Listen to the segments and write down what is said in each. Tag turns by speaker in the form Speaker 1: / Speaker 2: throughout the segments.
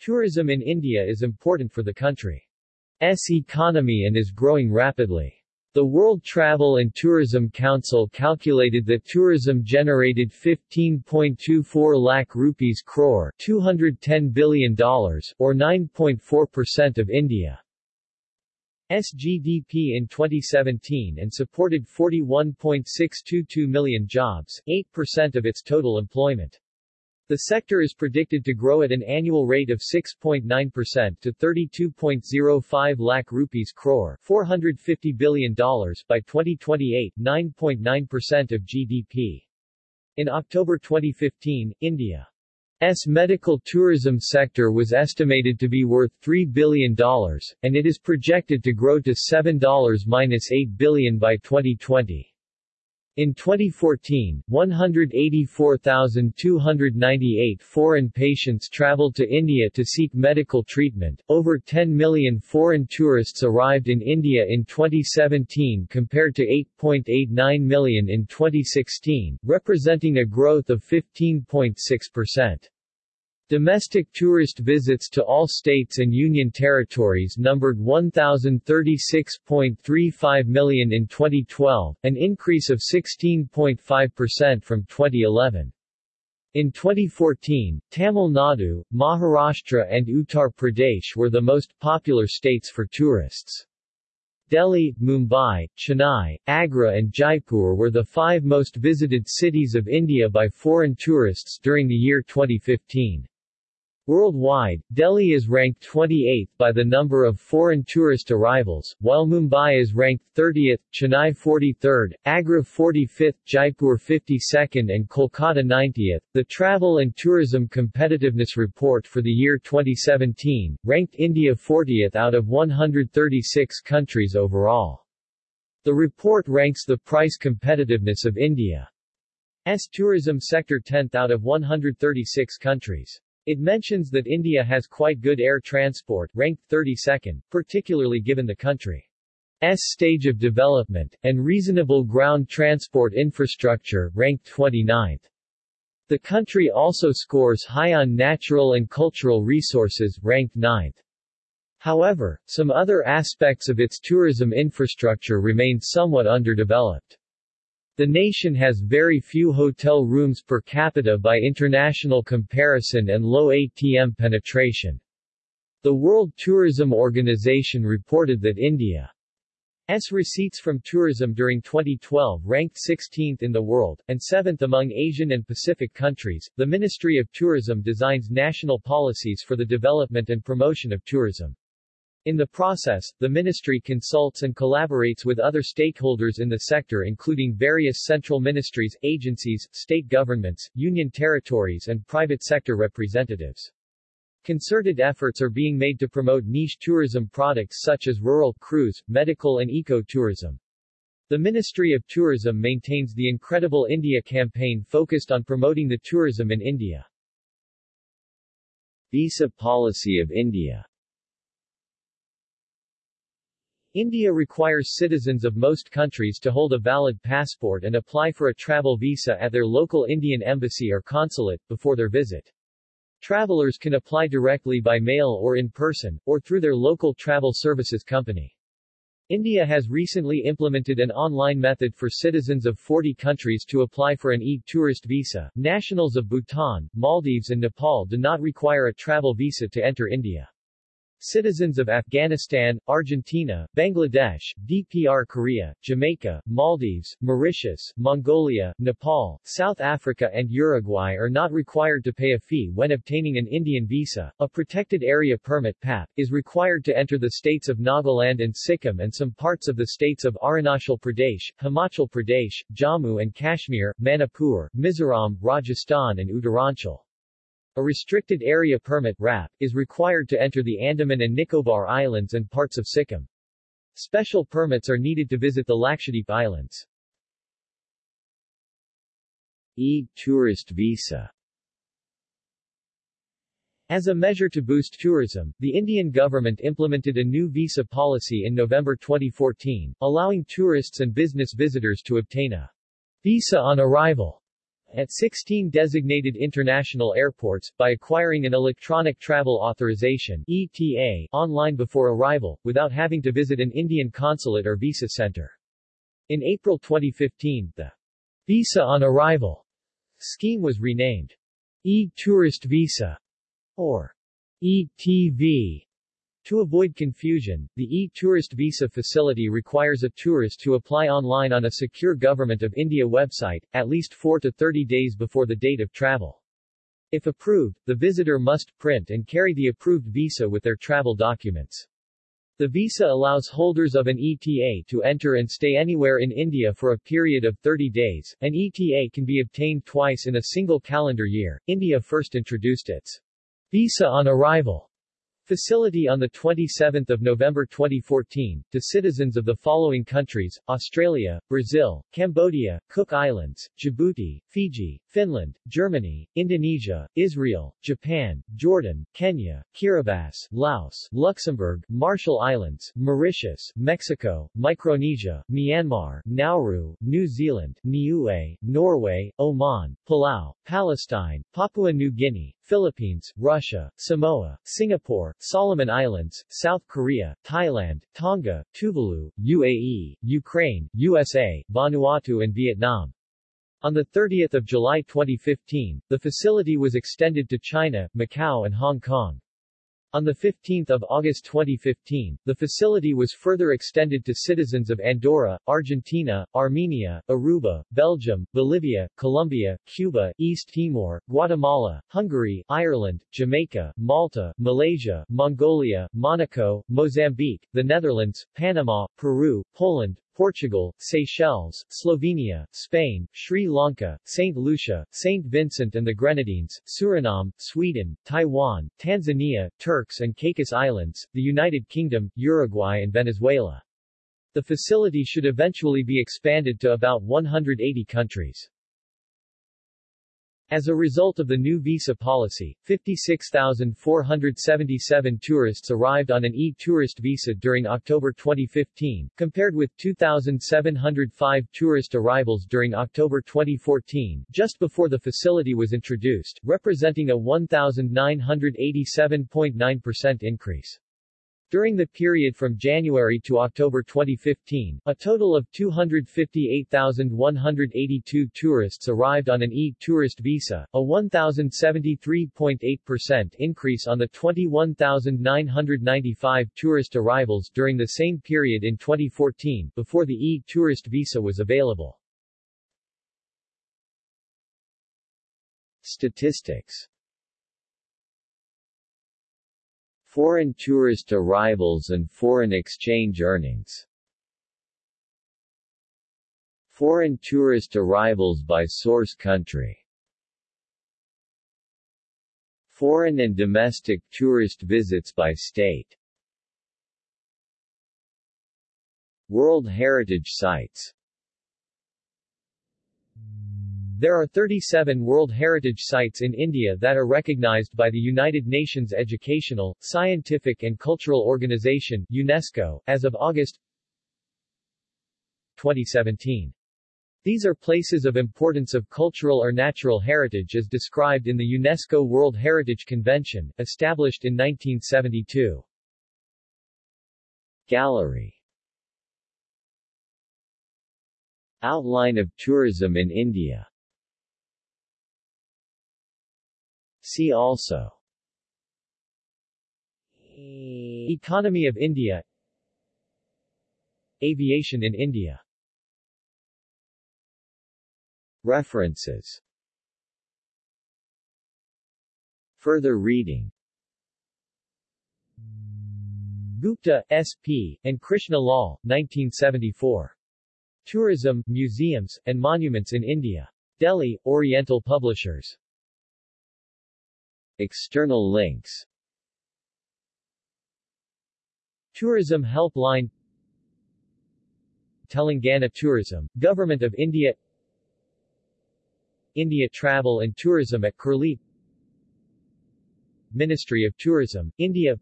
Speaker 1: Tourism in India is important for the country's economy and is growing rapidly. The World Travel and Tourism Council calculated that tourism generated 15.24 lakh rupees crore $210 billion, or 9.4% of India's GDP in 2017 and supported 41.622 million jobs, 8% of its total employment. The sector is predicted to grow at an annual rate of 6.9% to 32.05 lakh rupees crore $450 billion by 2028, 9.9% of GDP. In October 2015, India's medical tourism sector was estimated to be worth $3 billion, and it is projected to grow to $7-8 billion by 2020. In 2014, 184,298 foreign patients traveled to India to seek medical treatment. Over 10 million foreign tourists arrived in India in 2017 compared to 8.89 million in 2016, representing a growth of 15.6%. Domestic tourist visits to all states and union territories numbered 1,036.35 million in 2012, an increase of 16.5% from 2011. In 2014, Tamil Nadu, Maharashtra and Uttar Pradesh were the most popular states for tourists. Delhi, Mumbai, Chennai, Agra and Jaipur were the five most visited cities of India by foreign tourists during the year 2015. Worldwide, Delhi is ranked 28th by the number of foreign tourist arrivals, while Mumbai is ranked 30th, Chennai 43rd, Agra 45th, Jaipur 52nd and Kolkata 90th. The Travel and Tourism Competitiveness Report for the year 2017 ranked India 40th out of 136 countries overall. The report ranks the price competitiveness of India's tourism sector 10th out of 136 countries. It mentions that India has quite good air transport, ranked 32nd, particularly given the country's stage of development, and reasonable ground transport infrastructure, ranked 29th. The country also scores high on natural and cultural resources, ranked 9th. However, some other aspects of its tourism infrastructure remain somewhat underdeveloped. The nation has very few hotel rooms per capita by international comparison and low ATM penetration. The World Tourism Organization reported that India's receipts from tourism during 2012 ranked 16th in the world, and 7th among Asian and Pacific countries. The Ministry of Tourism designs national policies for the development and promotion of tourism. In the process, the ministry consults and collaborates with other stakeholders in the sector including various central ministries, agencies, state governments, union territories and private sector representatives. Concerted efforts are being made to promote niche tourism products such as rural cruise, medical and eco-tourism. The Ministry of Tourism maintains the Incredible India campaign focused on promoting the tourism in India. Visa policy of India India requires citizens of most countries to hold a valid passport and apply for a travel visa at their local Indian embassy or consulate, before their visit. Travelers can apply directly by mail or in person, or through their local travel services company. India has recently implemented an online method for citizens of 40 countries to apply for an e-tourist visa. Nationals of Bhutan, Maldives and Nepal do not require a travel visa to enter India. Citizens of Afghanistan, Argentina, Bangladesh, DPR Korea, Jamaica, Maldives, Mauritius, Mongolia, Nepal, South Africa and Uruguay are not required to pay a fee when obtaining an Indian visa. A Protected Area Permit PAP, is required to enter the states of Nagaland and Sikkim and some parts of the states of Arunachal Pradesh, Himachal Pradesh, Jammu and Kashmir, Manipur, Mizoram, Rajasthan and Uttaranchal. A restricted area permit RAP, is required to enter the Andaman and Nicobar Islands and parts of Sikkim. Special permits are needed to visit the Lakshadweep Islands. E-tourist visa As a measure to boost tourism, the Indian government implemented a new visa policy in November 2014, allowing tourists and business visitors to obtain a visa on arrival at 16 designated international airports, by acquiring an Electronic Travel Authorization ETA online before arrival, without having to visit an Indian consulate or visa center. In April 2015, the Visa on Arrival scheme was renamed E-Tourist Visa, or ETV. To avoid confusion, the e-tourist visa facility requires a tourist to apply online on a secure Government of India website, at least 4 to 30 days before the date of travel. If approved, the visitor must print and carry the approved visa with their travel documents. The visa allows holders of an ETA to enter and stay anywhere in India for a period of 30 days. An ETA can be obtained twice in a single calendar year. India first introduced its Visa on Arrival facility on 27 November 2014, to citizens of the following countries, Australia, Brazil, Cambodia, Cook Islands, Djibouti, Fiji, Finland, Germany, Indonesia, Israel, Japan, Jordan, Kenya, Kiribati, Laos, Luxembourg, Marshall Islands, Mauritius, Mexico, Micronesia, Myanmar, Nauru, New Zealand, Niue, Norway, Oman, Palau, Palestine, Papua New Guinea, Philippines, Russia, Samoa, Singapore, Solomon Islands, South Korea, Thailand, Tonga, Tuvalu, UAE, Ukraine, USA, Vanuatu and Vietnam. On 30 July 2015, the facility was extended to China, Macau and Hong Kong. On 15 August 2015, the facility was further extended to citizens of Andorra, Argentina, Armenia, Aruba, Belgium, Bolivia, Colombia, Cuba, East Timor, Guatemala, Hungary, Ireland, Jamaica, Malta, Malaysia, Mongolia, Monaco, Mozambique, the Netherlands, Panama, Peru, Poland, Portugal, Seychelles, Slovenia, Spain, Sri Lanka, St. Lucia, St. Vincent and the Grenadines, Suriname, Sweden, Taiwan, Tanzania, Turks and Caicos Islands, the United Kingdom, Uruguay and Venezuela. The facility should eventually be expanded to about 180 countries. As a result of the new visa policy, 56,477 tourists arrived on an e-tourist visa during October 2015, compared with 2,705 tourist arrivals during October 2014, just before the facility was introduced, representing a 1,987.9% increase. During the period from January to October 2015, a total of 258,182 tourists arrived on an e-tourist visa, a 1,073.8% increase on the 21,995 tourist arrivals during the same period in 2014, before the e-tourist visa was available. Statistics Foreign tourist arrivals and foreign exchange earnings. Foreign tourist arrivals by source country. Foreign and domestic tourist visits by state. World Heritage Sites there are 37 World Heritage Sites in India that are recognized by the United Nations Educational, Scientific and Cultural Organization UNESCO, as of August 2017. These are places of importance of cultural or natural heritage as described in the UNESCO World Heritage Convention, established in 1972. Gallery Outline of tourism in India See also Economy of India Aviation in India References Further reading Gupta, S.P., and Krishna Lal, 1974. Tourism, Museums, and Monuments in India. Delhi, Oriental Publishers. External links. Tourism Helpline. Telangana Tourism, Government of India. India Travel and Tourism at Curlie Ministry of Tourism, India.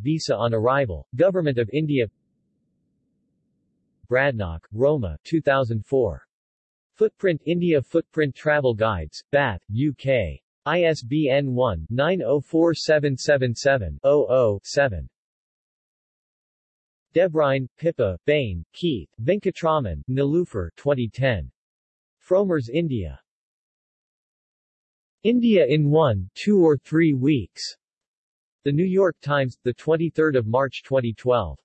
Speaker 1: Visa on Arrival, Government of India. Bradnock, Roma, 2004. Footprint India Footprint Travel Guides, Bath, UK. ISBN 1-904777-00-7. Debrine, Pippa, Bain, Keith, Venkatraman, Niloufer 2010. Frommer's India. India in one, two or three weeks. The New York Times, 23 March 2012.